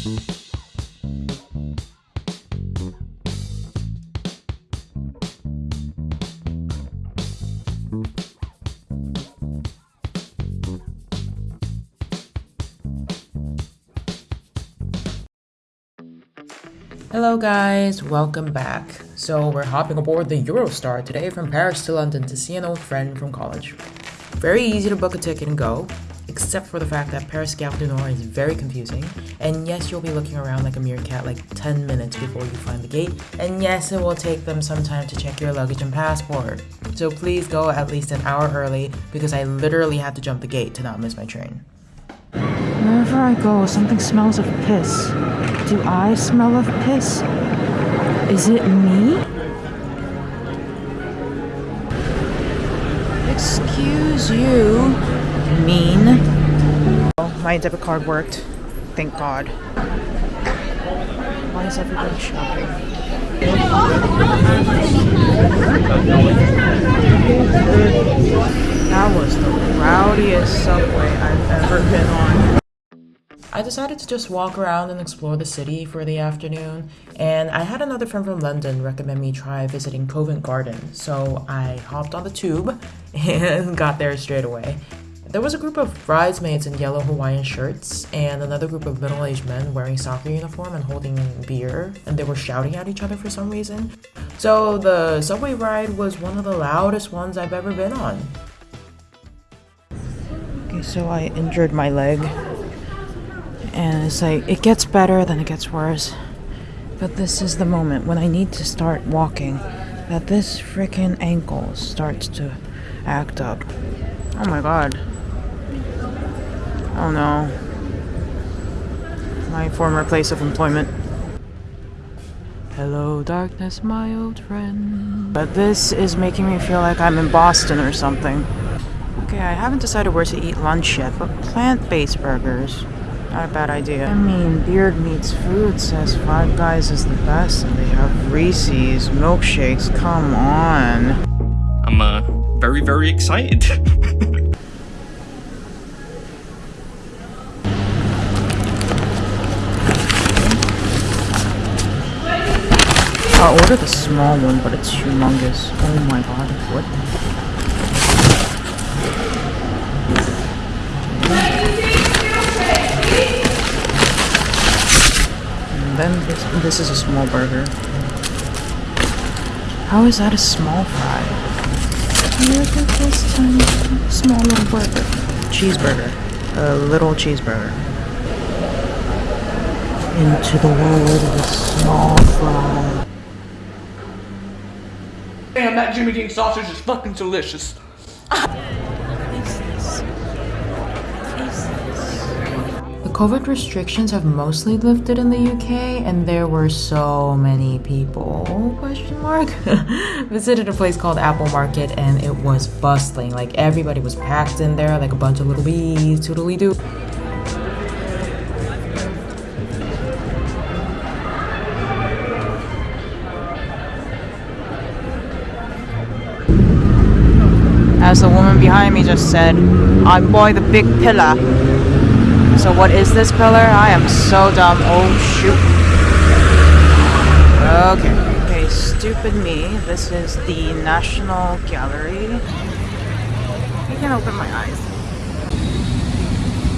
Hello guys, welcome back. So we're hopping aboard the Eurostar today from Paris to London to see an old friend from college. Very easy to book a ticket and go, except for the fact that Paris Gare is very confusing, and yes, you'll be looking around like a meerkat like 10 minutes before you find the gate, and yes, it will take them some time to check your luggage and passport. So please go at least an hour early because I literally had to jump the gate to not miss my train. Wherever I go, something smells of piss. Do I smell of piss? Is it me? Excuse you. Mean. Oh, my debit card worked. Thank God. Why is everybody shopping? That was the rowdiest subway I've ever been on. I decided to just walk around and explore the city for the afternoon, and I had another friend from London recommend me try visiting Covent Garden, so I hopped on the tube and got there straight away. There was a group of bridesmaids in yellow Hawaiian shirts, and another group of middle aged men wearing soccer uniform and holding beer, and they were shouting at each other for some reason. So the subway ride was one of the loudest ones I've ever been on. Okay, so I injured my leg and it's like it gets better then it gets worse. But this is the moment when i need to start walking that this freaking ankle starts to act up. Oh my god. Oh no. My former place of employment. Hello darkness my old friend. But this is making me feel like i'm in boston or something. Okay i haven't decided where to eat lunch yet but plant-based burgers not a bad idea. I mean, Beard Meats Food says Five Guys is the best, and they have Reese's milkshakes. Come on. I'm uh, very, very excited. I'll order the small one, but it's humongous. Oh my god, what? Then this, this is a small burger. How is that a small fry? Look at this tiny, small little burger. Cheeseburger. A little cheeseburger. Into the world of a small fry. Damn, that Jimmy Dean sausage is fucking delicious. COVID restrictions have mostly lifted in the UK and there were so many people question mark visited a place called Apple Market and it was bustling like everybody was packed in there like a bunch of little bees toodly doo As the woman behind me just said, I boy the big pillar. So what is this pillar? I am so dumb. Oh shoot. Okay. Okay, stupid me. This is the National Gallery. I can open my eyes.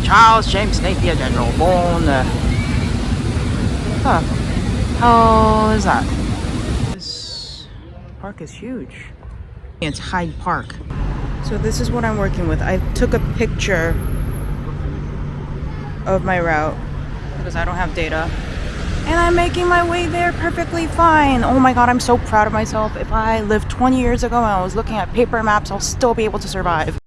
Charles James Napier General, born... Uh, huh. How is that? This park is huge. It's Hyde Park. So this is what I'm working with. I took a picture of my route because I don't have data. And I'm making my way there perfectly fine. Oh my god, I'm so proud of myself. If I lived 20 years ago and I was looking at paper maps, I'll still be able to survive.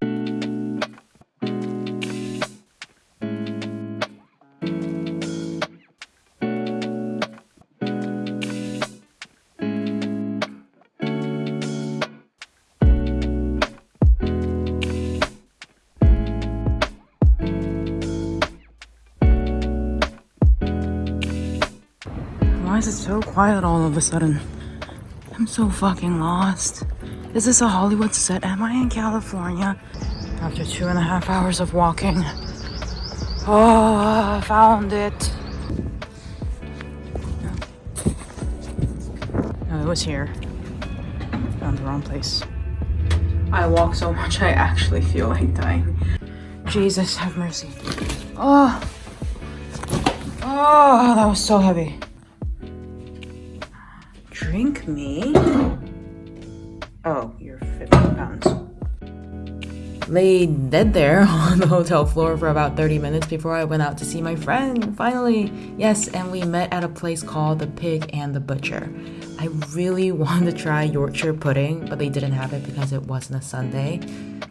is it so quiet all of a sudden? I'm so fucking lost. Is this a Hollywood set? Am I in California? After two and a half hours of walking. Oh, I found it. No, it was here. Found the wrong place. I walk so much I actually feel like dying. Jesus, have mercy. Oh, oh, that was so heavy. Drink me? Oh, you're 50 pounds. Lay dead there on the hotel floor for about 30 minutes before I went out to see my friend. Finally, yes, and we met at a place called The Pig and the Butcher. I really wanted to try Yorkshire pudding, but they didn't have it because it wasn't a Sunday.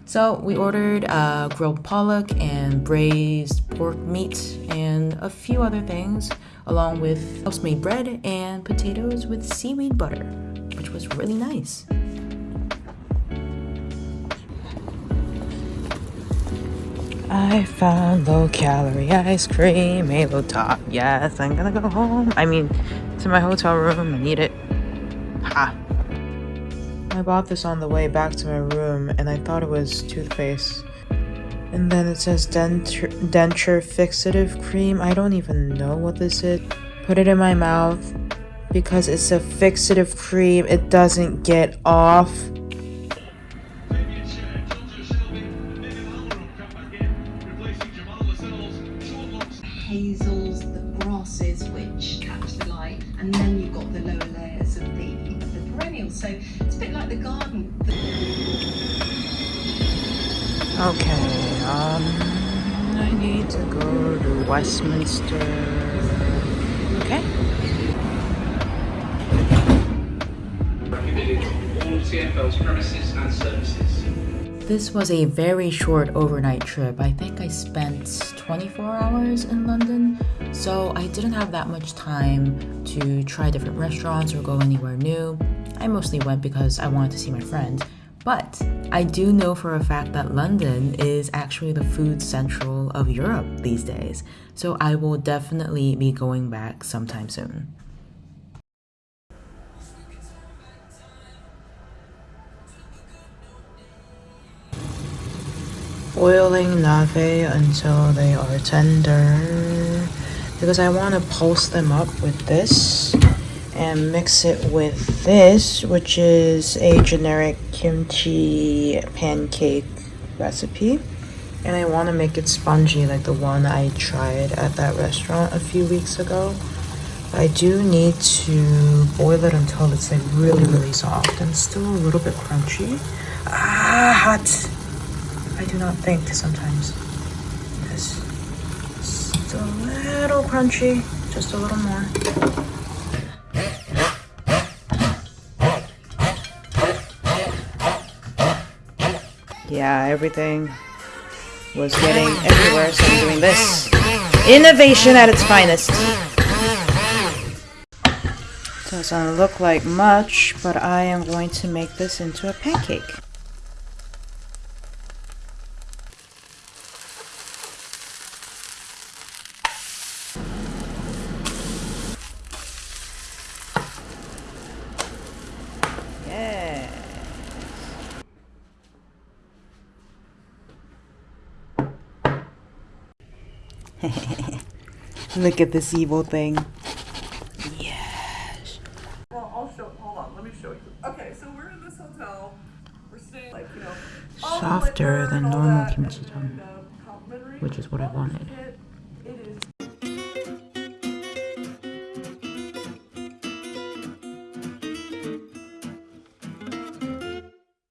So we ordered uh, grilled pollock and braised pork meat and a few other things, along with house-made bread and potatoes with seaweed butter, which was really nice. I found low calorie ice cream, Halo Top. Yes, I'm gonna go home. I mean, to my hotel room and eat it. Ha. I bought this on the way back to my room and I thought it was toothpaste. And then it says denture, denture fixative cream. I don't even know what this is. Put it in my mouth because it's a fixative cream. It doesn't get off. hazels, the grasses which catch the light, and then you've got the lower layers of the, the perennials. So it's a bit like the garden. Okay, to go to Westminster. Okay. This was a very short overnight trip. I think I spent 24 hours in London, so I didn't have that much time to try different restaurants or go anywhere new. I mostly went because I wanted to see my friend. But I do know for a fact that London is actually the food central of Europe these days, so I will definitely be going back sometime soon. Boiling nave until they are tender. Because I want to pulse them up with this and mix it with this, which is a generic kimchi pancake recipe. And I want to make it spongy like the one I tried at that restaurant a few weeks ago. I do need to boil it until it's like really, really soft and still a little bit crunchy. Ah, hot. I do not think sometimes. This just a little crunchy, just a little more. Yeah, everything was getting everywhere, so I'm doing this. Innovation at its finest. Doesn't look like much, but I am going to make this into a pancake. Yeah. Look at this evil thing. Yes. Well, I'll show. Hold on, let me show you. Okay, so we're in this hotel. We're staying like you know Softer than normal kimchi and jjigae, then, uh, complimentary which is what I wanted.